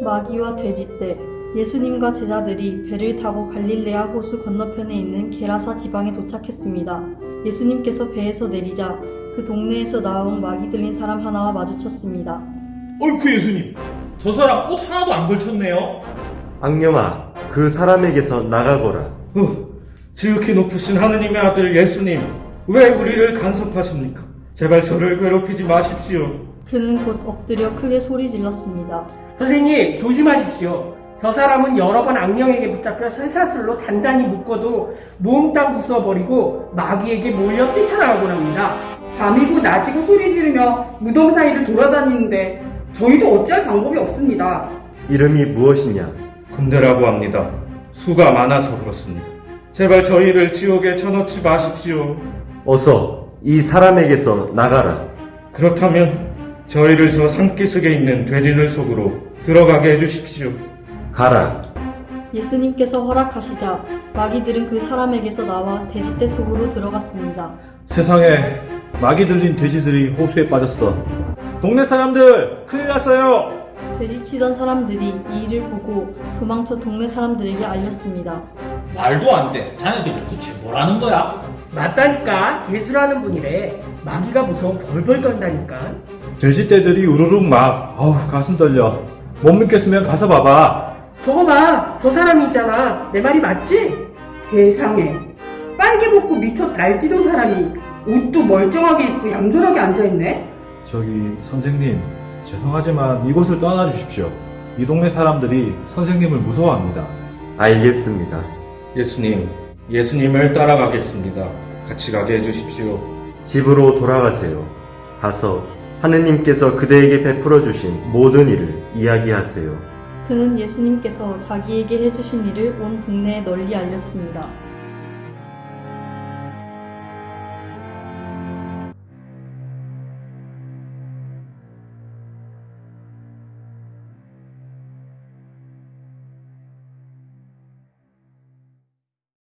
마귀와 돼지떼 예수님과 제자들이 배를 타고 갈릴레아 호수 건너편에 있는 게라사 지방에 도착했습니다. 예수님께서 배에서 내리자 그 동네에서 나온 마귀 들린 사람 하나와 마주쳤습니다. 어이쿠 예수님, 저 사람 옷 하나도 안 걸쳤네요. 악령아, 그 사람에게서 나가거라. 후, 지극히 높으신 하느님의 아들 예수님, 왜 우리를 간섭하십니까? 제발 저를 괴롭히지 마십시오. 그는 곧 엎드려 크게 소리 질렀습니다. 선생님, 조심하십시오. 저 사람은 여러 번 악령에게 붙잡혀 쇠사슬로 단단히 묶어도 몽땅 부숴버리고 마귀에게 몰려 뛰쳐나가곤 합니다. 밤이고 낮이고 소리 지르며 무덤 사이를 돌아다니는데 저희도 어찌할 방법이 없습니다. 이름이 무엇이냐? 군대라고 합니다. 수가 많아서 그렇습니다. 제발 저희를 지옥에 쳐넣지 마십시오. 어서 이 사람에게서 나가라. 그렇다면 저희를 저 산기슭에 있는 돼지들 속으로 들어가게 해주십시오. 가라. 예수님께서 허락하시자 마귀들은 그 사람에게서 나와 돼지떼 속으로 들어갔습니다. 세상에 마귀 들린 돼지들이 호수에 빠졌어. 동네 사람들 큰일 났어요. 돼지치던 사람들이 이 일을 보고 도망쳐 동네 사람들에게 알렸습니다. 말도 안 돼. 자네들 도대체 뭐라는 거야? 맞다니까 예수라는 분이래. 마귀가 무서워 벌벌 떤다니까. 돼지떼들이 우르르 막 어우 가슴 떨려. 못 믿겠으면 가서 봐봐. 저거 봐, 저 사람이 있잖아. 내 말이 맞지? 세상에 빨개 벗고 미쳐 날뛰던 사람이 옷도 멀쩡하게 입고 얌전하게 앉아있네? 저기 선생님 죄송하지만 이곳을 떠나 주십시오. 이 동네 사람들이 선생님을 무서워합니다. 알겠습니다. 예수님, 예수님을 따라가겠습니다. 같이 가게 해주십시오. 집으로 돌아가세요. 가서 하느님께서 그대에게 베풀어 주신 모든 일을 이야기하세요. 그는 예수님께서 자기에게 해주신 일을 온 동네에 널리 알렸습니다.